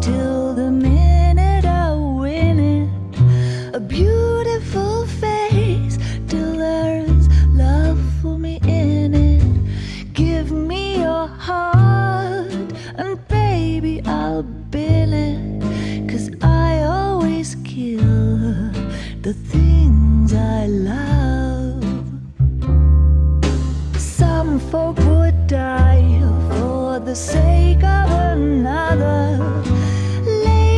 till the minute I win it. A beautiful face till there's love for me in it. Give me your heart and baby I'll bill it. Cause I always kill the things I love. Some folk would die for the sake of another.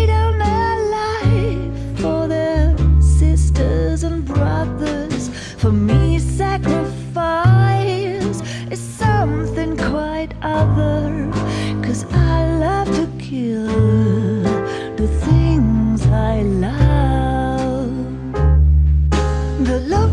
Down their life for their sisters and brothers. For me, sacrifice is something quite other. Cause I love to kill the things I love. The look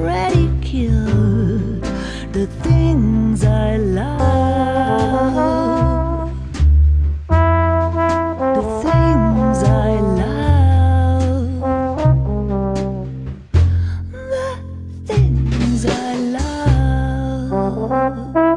already killed the things I love. The things I love. The things I love.